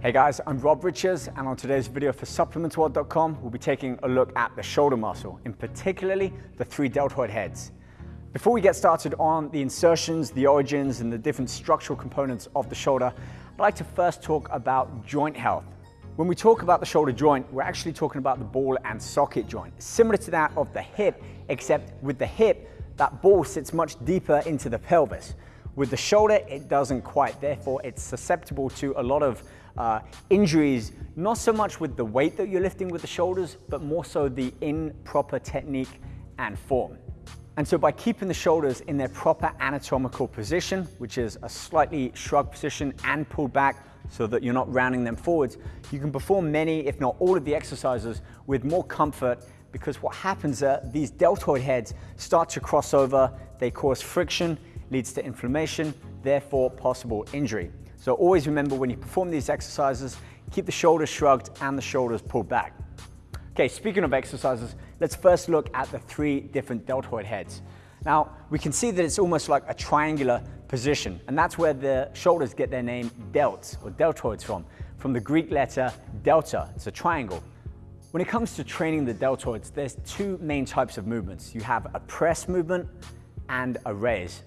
Hey guys, I'm Rob Riches and on today's video for supplementsworld.com we'll be taking a look at the shoulder muscle, in particularly the three deltoid heads. Before we get started on the insertions, the origins and the different structural components of the shoulder, I'd like to first talk about joint health. When we talk about the shoulder joint, we're actually talking about the ball and socket joint, similar to that of the hip, except with the hip, that ball sits much deeper into the pelvis. With the shoulder, it doesn't quite, therefore it's susceptible to a lot of uh, injuries, not so much with the weight that you're lifting with the shoulders, but more so the improper technique and form. And so by keeping the shoulders in their proper anatomical position, which is a slightly shrugged position and pulled back so that you're not rounding them forwards, you can perform many, if not all of the exercises with more comfort because what happens is these deltoid heads start to cross over, they cause friction, leads to inflammation, therefore possible injury. So always remember when you perform these exercises, keep the shoulders shrugged and the shoulders pulled back. Okay, speaking of exercises, let's first look at the three different deltoid heads. Now, we can see that it's almost like a triangular position, and that's where the shoulders get their name delts or deltoids from, from the Greek letter delta, it's a triangle. When it comes to training the deltoids, there's two main types of movements. You have a press movement and a raise.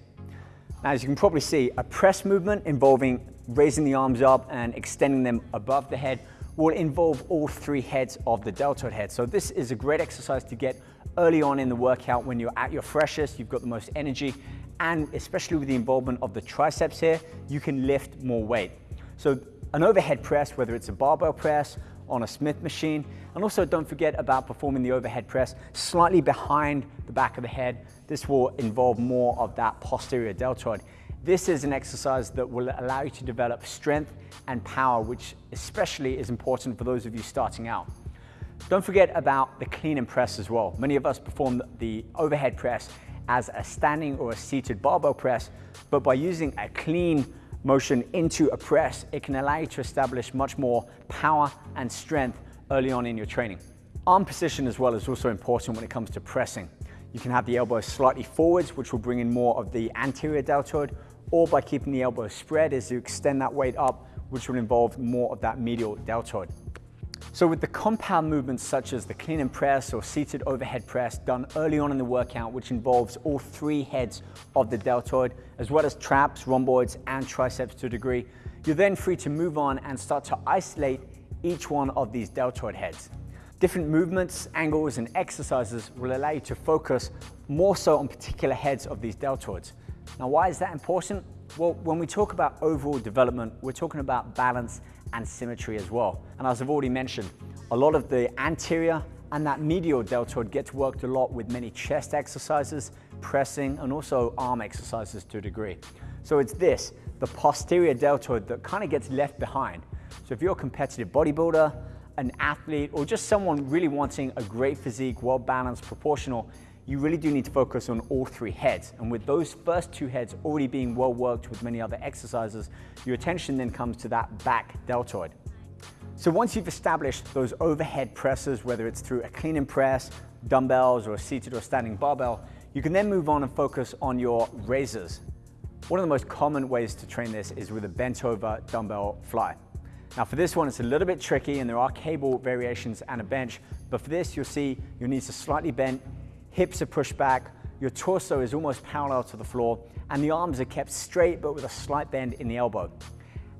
Now, as you can probably see, a press movement involving raising the arms up and extending them above the head will involve all three heads of the deltoid head. So this is a great exercise to get early on in the workout when you're at your freshest, you've got the most energy, and especially with the involvement of the triceps here, you can lift more weight. So an overhead press, whether it's a barbell press on a Smith machine. And also don't forget about performing the overhead press slightly behind the back of the head. This will involve more of that posterior deltoid. This is an exercise that will allow you to develop strength and power, which especially is important for those of you starting out. Don't forget about the clean and press as well. Many of us perform the overhead press as a standing or a seated barbell press, but by using a clean motion into a press, it can allow you to establish much more power and strength early on in your training. Arm position as well is also important when it comes to pressing. You can have the elbows slightly forwards, which will bring in more of the anterior deltoid, or by keeping the elbow spread as you extend that weight up, which will involve more of that medial deltoid. So with the compound movements such as the clean and press or seated overhead press done early on in the workout, which involves all three heads of the deltoid, as well as traps, rhomboids, and triceps to a degree, you're then free to move on and start to isolate each one of these deltoid heads. Different movements, angles, and exercises will allow you to focus more so on particular heads of these deltoids. Now, why is that important? Well, when we talk about overall development, we're talking about balance and symmetry as well. And as I've already mentioned, a lot of the anterior and that medial deltoid gets worked a lot with many chest exercises, pressing, and also arm exercises to a degree. So it's this, the posterior deltoid that kind of gets left behind. So if you're a competitive bodybuilder, an athlete, or just someone really wanting a great physique, well-balanced, proportional, you really do need to focus on all three heads. And with those first two heads already being well worked with many other exercises, your attention then comes to that back deltoid. So once you've established those overhead presses, whether it's through a clean and press, dumbbells, or a seated or standing barbell, you can then move on and focus on your raises. One of the most common ways to train this is with a bent over dumbbell fly. Now for this one, it's a little bit tricky and there are cable variations and a bench, but for this, you'll see your knees are slightly bent, hips are pushed back, your torso is almost parallel to the floor, and the arms are kept straight but with a slight bend in the elbow.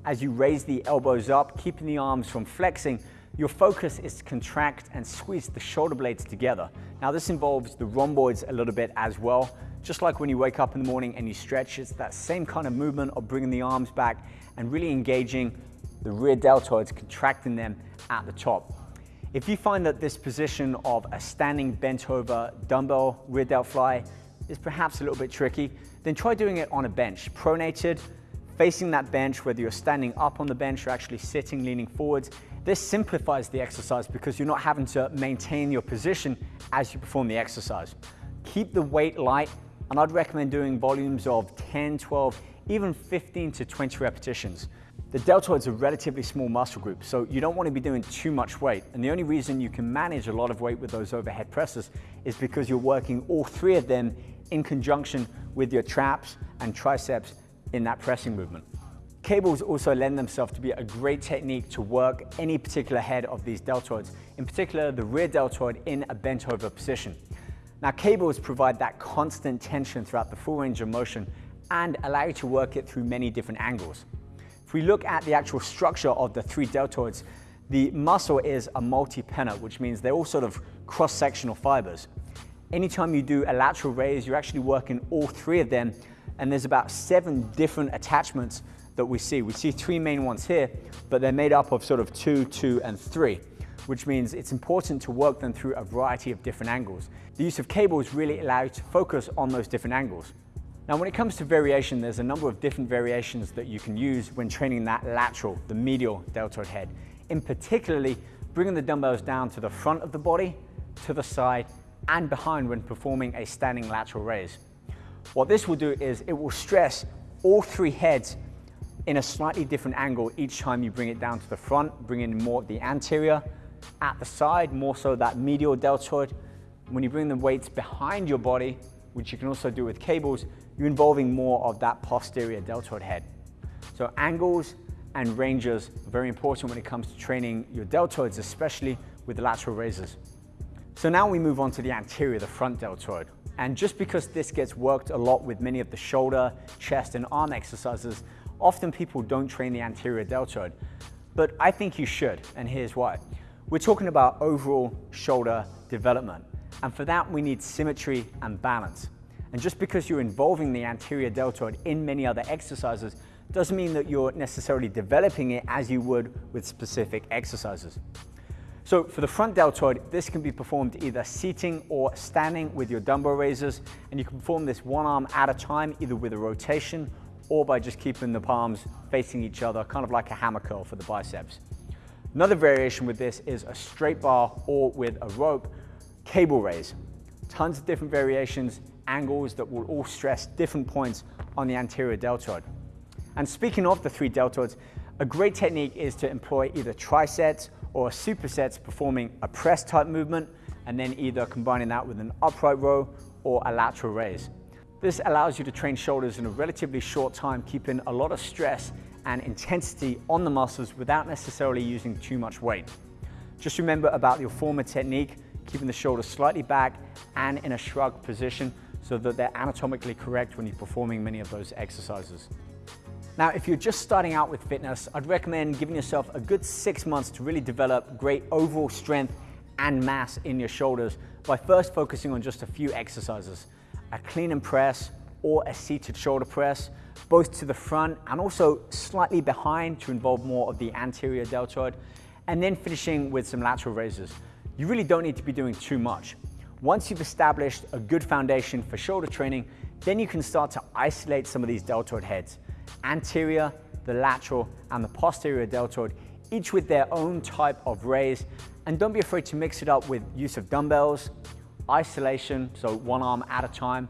As you raise the elbows up, keeping the arms from flexing, your focus is to contract and squeeze the shoulder blades together. Now this involves the rhomboids a little bit as well. Just like when you wake up in the morning and you stretch, it's that same kind of movement of bringing the arms back and really engaging the rear deltoids, contracting them at the top. If you find that this position of a standing bent over dumbbell rear delt fly is perhaps a little bit tricky, then try doing it on a bench, pronated, facing that bench, whether you're standing up on the bench or actually sitting, leaning forwards. This simplifies the exercise because you're not having to maintain your position as you perform the exercise. Keep the weight light, and I'd recommend doing volumes of 10, 12, even 15 to 20 repetitions. The deltoid's are a relatively small muscle group, so you don't want to be doing too much weight. And the only reason you can manage a lot of weight with those overhead presses is because you're working all three of them in conjunction with your traps and triceps in that pressing movement. Cables also lend themselves to be a great technique to work any particular head of these deltoids, in particular the rear deltoid in a bent over position. Now cables provide that constant tension throughout the full range of motion and allow you to work it through many different angles. If we look at the actual structure of the three deltoids, the muscle is a multi-pennate, which means they're all sort of cross-sectional fibers. Anytime you do a lateral raise, you're actually working all three of them, and there's about seven different attachments that we see. We see three main ones here, but they're made up of sort of two, two, and three, which means it's important to work them through a variety of different angles. The use of cables really allows you to focus on those different angles. Now, when it comes to variation, there's a number of different variations that you can use when training that lateral, the medial deltoid head. In particularly, bringing the dumbbells down to the front of the body, to the side, and behind when performing a standing lateral raise. What this will do is it will stress all three heads in a slightly different angle each time you bring it down to the front, bring in more the anterior, at the side, more so that medial deltoid. When you bring the weights behind your body, which you can also do with cables, you're involving more of that posterior deltoid head. So angles and ranges are very important when it comes to training your deltoids, especially with the lateral raises. So now we move on to the anterior, the front deltoid. And just because this gets worked a lot with many of the shoulder, chest, and arm exercises, Often people don't train the anterior deltoid, but I think you should, and here's why. We're talking about overall shoulder development, and for that we need symmetry and balance. And just because you're involving the anterior deltoid in many other exercises doesn't mean that you're necessarily developing it as you would with specific exercises. So for the front deltoid, this can be performed either seating or standing with your dumbbell raisers, and you can perform this one arm at a time, either with a rotation or by just keeping the palms facing each other, kind of like a hammer curl for the biceps. Another variation with this is a straight bar or with a rope cable raise. Tons of different variations, angles that will all stress different points on the anterior deltoid. And speaking of the three deltoids, a great technique is to employ either trisets or supersets performing a press type movement and then either combining that with an upright row or a lateral raise. This allows you to train shoulders in a relatively short time, keeping a lot of stress and intensity on the muscles without necessarily using too much weight. Just remember about your former technique, keeping the shoulders slightly back and in a shrug position so that they're anatomically correct when you're performing many of those exercises. Now, if you're just starting out with fitness, I'd recommend giving yourself a good six months to really develop great overall strength and mass in your shoulders by first focusing on just a few exercises a clean and press or a seated shoulder press, both to the front and also slightly behind to involve more of the anterior deltoid, and then finishing with some lateral raises. You really don't need to be doing too much. Once you've established a good foundation for shoulder training, then you can start to isolate some of these deltoid heads. Anterior, the lateral, and the posterior deltoid, each with their own type of raise. And don't be afraid to mix it up with use of dumbbells, isolation, so one arm at a time,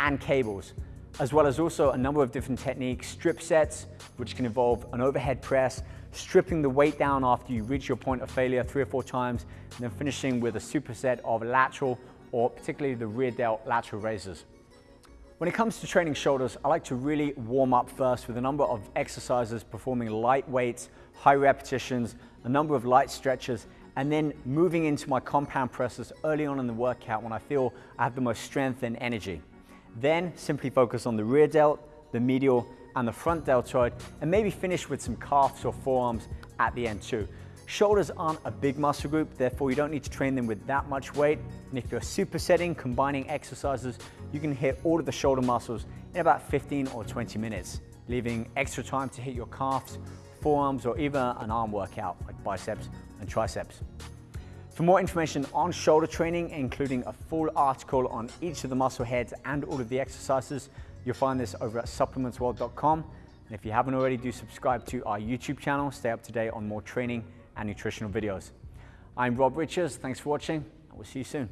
and cables, as well as also a number of different techniques, strip sets, which can involve an overhead press, stripping the weight down after you reach your point of failure three or four times, and then finishing with a superset of lateral or particularly the rear delt lateral raises. When it comes to training shoulders, I like to really warm up first with a number of exercises performing light weights, high repetitions, a number of light stretches, and then moving into my compound presses early on in the workout when I feel I have the most strength and energy. Then simply focus on the rear delt, the medial, and the front deltoid, and maybe finish with some calves or forearms at the end too. Shoulders aren't a big muscle group, therefore you don't need to train them with that much weight. And if you're supersetting, combining exercises, you can hit all of the shoulder muscles in about 15 or 20 minutes, leaving extra time to hit your calves, forearms, or even an arm workout like biceps and triceps. For more information on shoulder training, including a full article on each of the muscle heads and all of the exercises, you'll find this over at supplementsworld.com. And if you haven't already, do subscribe to our YouTube channel, stay up to date on more training and nutritional videos. I'm Rob Riches, thanks for watching, and we'll see you soon.